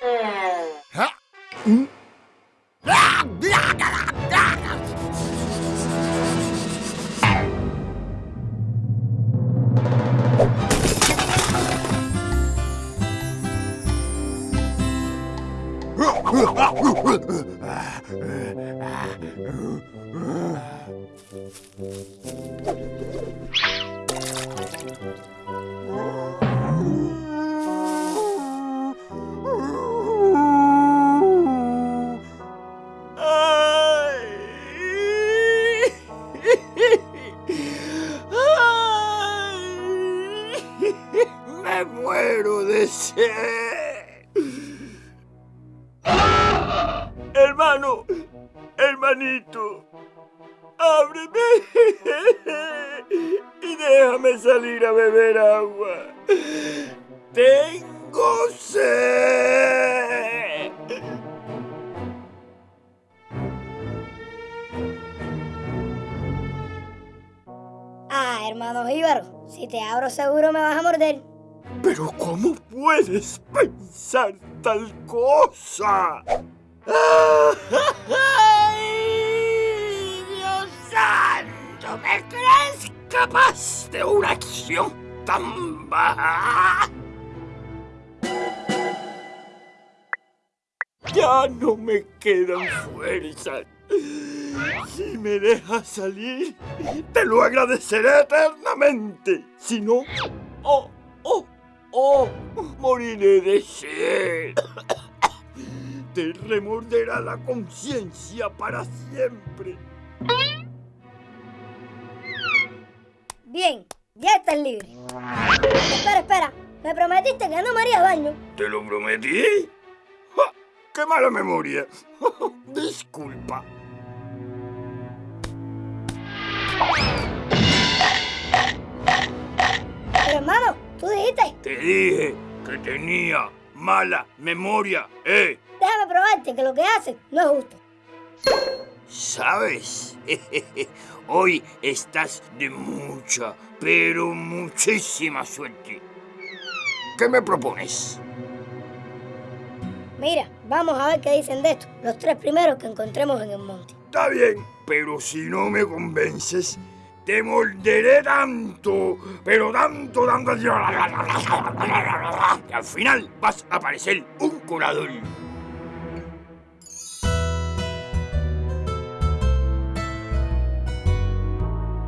Me Hermano, hermanito, ábreme y déjame salir a beber agua. Tengo sed. Ah, hermano Jíbaro, si te abro seguro me vas a morder. Pero ¿cómo puedes pensar tal cosa? ¡Ay, Dios santo! ¿Me crees capaz de una acción tan baja? Ya no me quedan fuerzas. Si me dejas salir, te lo agradeceré eternamente. Si no, oh, oh, oh, moriré de sed. Te remorderá la conciencia para siempre. Bien, ya estás libre. Espera, espera. Me prometiste que no me haría daño. ¿Te lo prometí? ¡Ja! ¡Qué mala memoria! Disculpa. Te dije que tenía mala memoria, ¿eh? Déjame probarte que lo que haces no es justo. ¿Sabes? Hoy estás de mucha, pero muchísima suerte. ¿Qué me propones? Mira, vamos a ver qué dicen de esto. Los tres primeros que encontremos en el monte. Está bien, pero si no me convences, te morderé tanto, pero tanto, tanto. que al final vas a parecer un colador.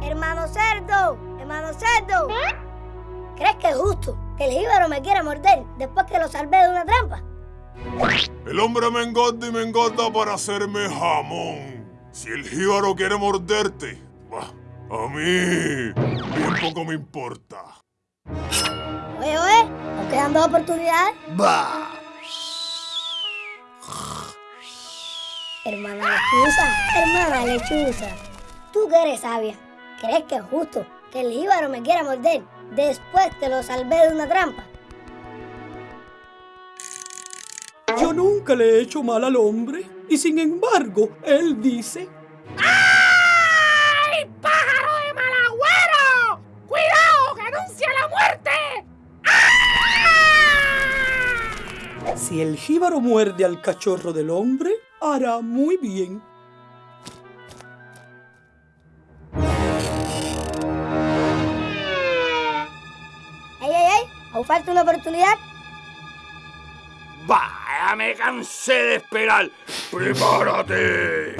Hermano cerdo, hermano cerdo. ¿Crees que es justo que el jíbaro me quiera morder después que lo salvé de una trampa? El hombre me engorda y me engorda para hacerme jamón. Si el jíbaro quiere morderte, bah, a mí bien poco me importa. Oye, oye, nos quedan dos oportunidades. ¡Bah! Hermana lechuza, hermana lechuza. Tú que eres sabia, ¿crees que es justo que el jíbaro me quiera morder después que lo salvé de una trampa? Yo nunca le he hecho mal al hombre y sin embargo él dice ¡Ay, pájaro de mal agüero! ¡Cuidado, que anuncia la muerte! ¡Ah! Si el jíbaro muerde al cachorro del hombre hará muy bien. ¡Ey, ey, ey! ¿Aún falta una oportunidad? ¡Bah! Ya me cansé de esperar. ¡Prepárate!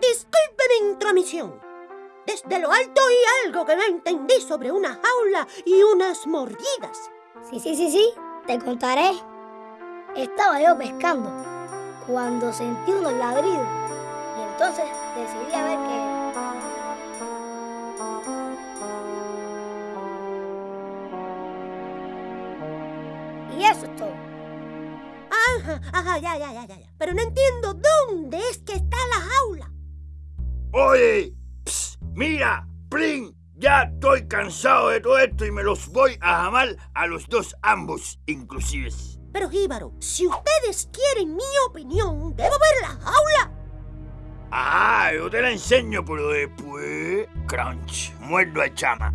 Disculpe mi intromisión. Desde lo alto oí algo que no entendí sobre una jaula y unas mordidas. Sí, sí, sí, sí, te contaré. Estaba yo pescando cuando sentí unos ladridos y entonces decidí a ver qué. Ajá, ya, ya, ya, ya. ya. Pero no entiendo dónde es que está la jaula. Oye, ps, mira, Plin, ya estoy cansado de todo esto y me los voy a jamar a los dos ambos, inclusive. Pero Jíbaro, si ustedes quieren mi opinión, debo ver la jaula. Ah, Ah, yo te la enseño, pero después... Crunch, muerdo a chama.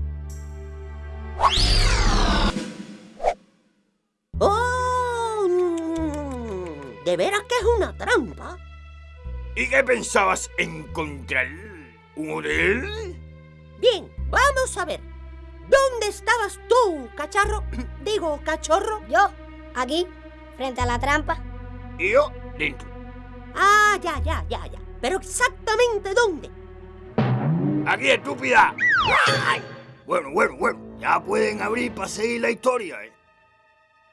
¿De veras que es una trampa? ¿Y qué pensabas encontrar? ¿Un hotel? Bien, vamos a ver. ¿Dónde estabas tú, cacharro? Digo, cachorro. Yo, aquí, frente a la trampa. Y yo, dentro. Ah, ya, ya, ya, ya. Pero exactamente dónde. ¡Aquí, estúpida! ¡Ay! Bueno, bueno, bueno. Ya pueden abrir para seguir la historia, ¿eh?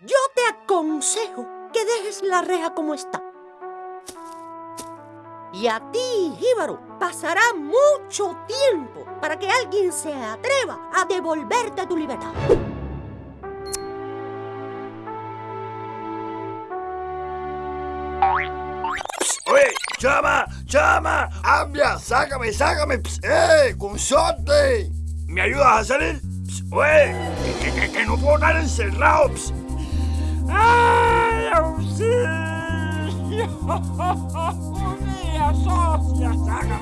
Yo te aconsejo que dejes la reja como está. Y a ti, Jíbaro, pasará mucho tiempo para que alguien se atreva a devolverte tu libertad. ¡Oye! ¡Chama! ¡Chama! ¡Ambia! ¡Sácame, sácame! Ps, ¡Eh! ¡Consorte! ¿Me ayudas a salir? Ps, ¡Oye! Que, que, que, que no puedo estar encerrado! Ps. Sim! Minha sócia, saca,